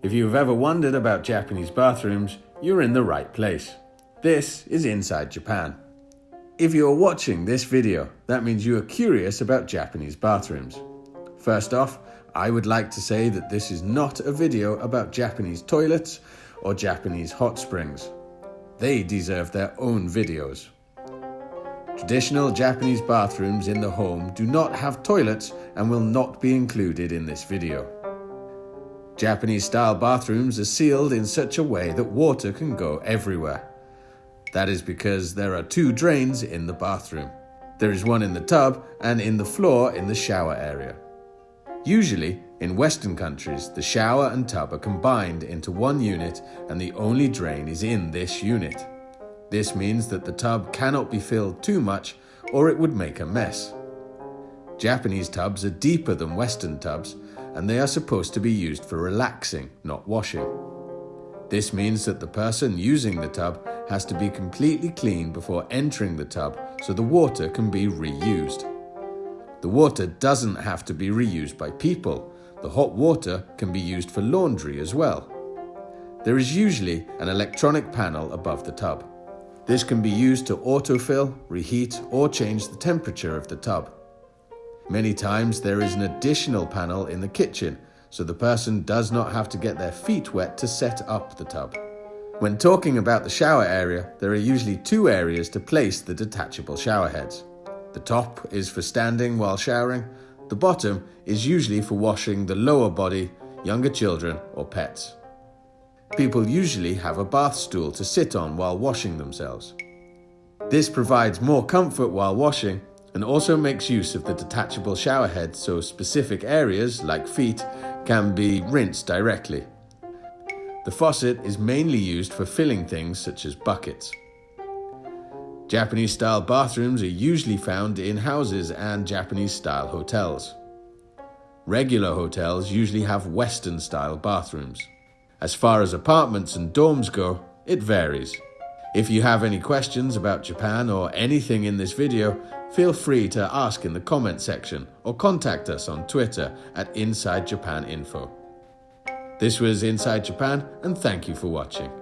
If you have ever wondered about Japanese bathrooms, you're in the right place. This is Inside Japan. If you are watching this video, that means you are curious about Japanese bathrooms. First off, I would like to say that this is not a video about Japanese toilets or Japanese hot springs. They deserve their own videos. Traditional Japanese bathrooms in the home do not have toilets and will not be included in this video. Japanese style bathrooms are sealed in such a way that water can go everywhere. That is because there are two drains in the bathroom. There is one in the tub and in the floor in the shower area. Usually, in Western countries, the shower and tub are combined into one unit and the only drain is in this unit. This means that the tub cannot be filled too much or it would make a mess. Japanese tubs are deeper than Western tubs and they are supposed to be used for relaxing, not washing. This means that the person using the tub has to be completely clean before entering the tub so the water can be reused. The water doesn't have to be reused by people. The hot water can be used for laundry as well. There is usually an electronic panel above the tub. This can be used to autofill, reheat or change the temperature of the tub. Many times there is an additional panel in the kitchen, so the person does not have to get their feet wet to set up the tub. When talking about the shower area, there are usually two areas to place the detachable shower heads. The top is for standing while showering, the bottom is usually for washing the lower body, younger children or pets. People usually have a bath stool to sit on while washing themselves. This provides more comfort while washing and also makes use of the detachable shower head so specific areas, like feet, can be rinsed directly. The faucet is mainly used for filling things such as buckets. Japanese style bathrooms are usually found in houses and Japanese style hotels. Regular hotels usually have Western style bathrooms. As far as apartments and dorms go, it varies. If you have any questions about Japan or anything in this video, feel free to ask in the comment section or contact us on Twitter at Inside Japan Info. This was Inside Japan and thank you for watching.